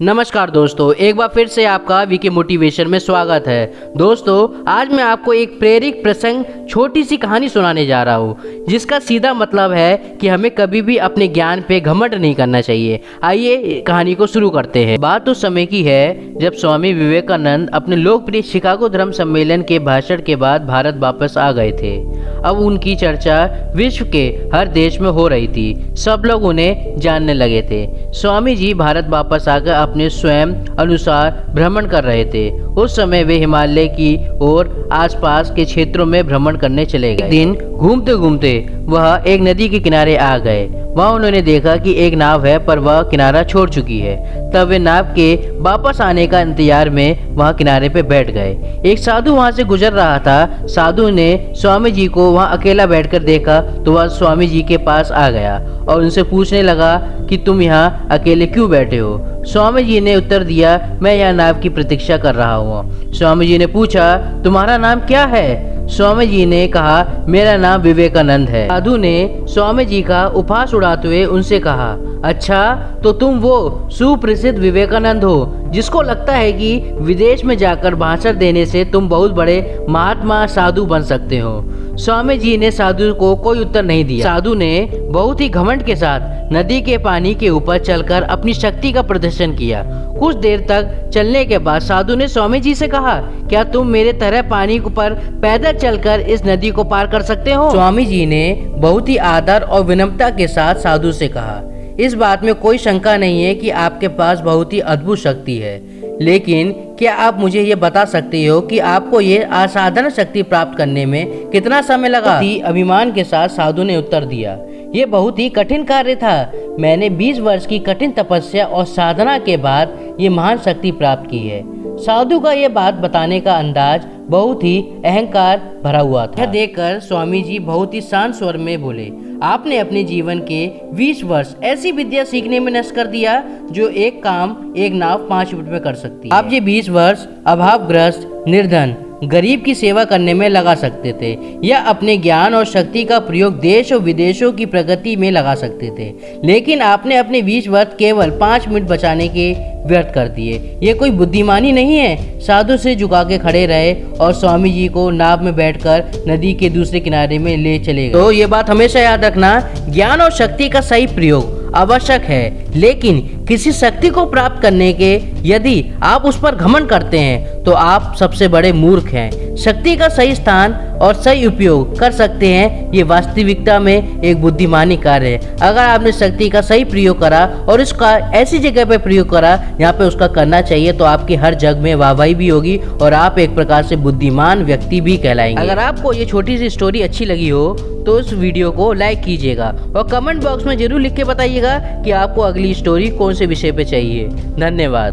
नमस्कार दोस्तों, एक बार फिर से आपका वीके मोटिवेशन में स्वागत है। दोस्तों, आज मैं आपको एक प्रेरित प्रसंग, छोटी सी कहानी सुनाने जा रहा हूँ, जिसका सीधा मतलब है कि हमें कभी भी अपने ज्ञान पे घमंड नहीं करना चाहिए। आइए कहानी को शुरू करते हैं। बात उस समय की है, जब स्वामी विवेकानंद अपने लोकप्रिय शिकागो धर्म सम्मेलन के भाषण के बाद भारत वापस आ गए थे। अब उनकी चर्चा विश्व के हर देश में हो रही थी। सब लोग उन्हें जानने लगे थे। स्वामी जी भारत वापस आकर अपने स्वयं अनुसार भ्रमण कर रहे थे। उस समय वे हिमालय की और आसपास के क्षेत्रों में भ्रमण करने चले गए। दिन घूमते घूमते वह एक नदी के किनारे आ गए। वहाँ उन्होंने देखा कि एक नाव है, पर वह किनारा छोड़ चुकी है। तब वे नाव के वापस आने का इंतज़ार में वहाँ किनारे पे बैठ गए। एक साधु वहाँ से गुजर रहा था। साधु ने स्वामी जी को वहाँ अकेला बैठकर देखा तो वह स्वामी जी के पास आ गया और उनसे पूछने लगा कि तुम यहाँ अकेले क्यों बैठे हो? स्वामी जी ने उत्तर दिया, मैं यहाँ नाव की प्रतीक्षा कर रहा हूँ। स्वामी जी ने पूछा, तुम्हारा नाम क्या है? स्वामी जी ने कहा, मेरा नाम विवेकानंद है। साधु ने स्वामी जी का उपहास उड़ाते हुए उनसे कहा अच्छा तो तुम वो सुप्रसिद्ध विवेकानंद हो, जिसको लगता है कि विदेश में जाकर भाषण देने से तुम बहुत बड़े महात्मा साधु बन सकते हो। स्वामी जी ने साधु को कोई उत्तर नहीं दिया। साधु ने बहुत ही घमंड के साथ नदी के पानी के ऊपर चलकर अपनी शक्ति का प्रदर्शन किया। कुछ देर तक चलने के बाद साधु ने स्वामी जी से कहा, क्या तुम मेरे तरह पानी पर पैदल चलकर इस नदी को पार कर सकते हो? स्वामी जी ने बहुत ही आदर और विनम्रता के साथ साधु से कहा इस बात में कोई शंका नहीं है कि आपके पास बहुत ही अद्भुत शक्ति है। लेकिन क्या आप मुझे ये बता सकते हो कि आपको ये असाधारण शक्ति प्राप्त करने में कितना समय लगा? अभिमान के साथ साधु ने उत्तर दिया। ये बहुत ही कठिन कार्य था। मैंने 20 वर्ष की कठिन तपस्या और साधना के बाद ये महान शक्ति प्राप्त की है। साधु का ये बात बताने का अंदाज बहुत ही अहंकार भरा हुआ था। यह देखकर स्वामी जी बहुत ही शांत स्वर में बोले आपने अपने जीवन के 20 वर्ष ऐसी विद्या सीखने में नष्ट कर दिया जो एक काम एक नाव पाँच मिनट में कर सकती है। आप ये 20 वर्ष अभावग्रस्त निर्धन गरीब की सेवा करने में लगा सकते थे, या अपने ज्ञान और शक्ति का प्रयोग देश और विदेशों की प्रगति में लगा सकते थे। लेकिन आपने अपने बीच वर्ष केवल पाँच मिनट बचाने के व्यर्थ कर दिए। ये कोई बुद्धिमानी नहीं है। साधु से झुका के खड़े रहे और स्वामी जी को नाव में बैठकर नदी के दूसरे किनारे में ले चले गए। तो ये बात हमेशा याद रखना, ज्ञान और शक्ति का सही प्रयोग आवश्यक है। लेकिन किसी शक्ति को प्राप्त करने के यदि आप उस पर घमन करते हैं तो आप सबसे बड़े मूर्ख हैं। शक्ति का सही स्थान और सही उपयोग कर सकते हैं, ये वास्तविकता में एक बुद्धिमानी कार्य है। अगर आपने शक्ति का सही प्रयोग करा और उसका ऐसी जगह पर प्रयोग करा, यहाँ पे उसका करना चाहिए तो आपकी हर जग में वाहवाही भी होगी और आप एक प्रकार से बुद्धिमान व्यक्ति भी कहलाएँगे। अगर आपको ये छोटी सी स्टोरी अच्छी लगी हो तो इस वीडियो को लाइक कीजिएगा और कमेंट बॉक्स में ज़रूर लिख के बताइएगा कि आपको अगली स्टोरी कौन से विषय पे चाहिए? धन्यवाद।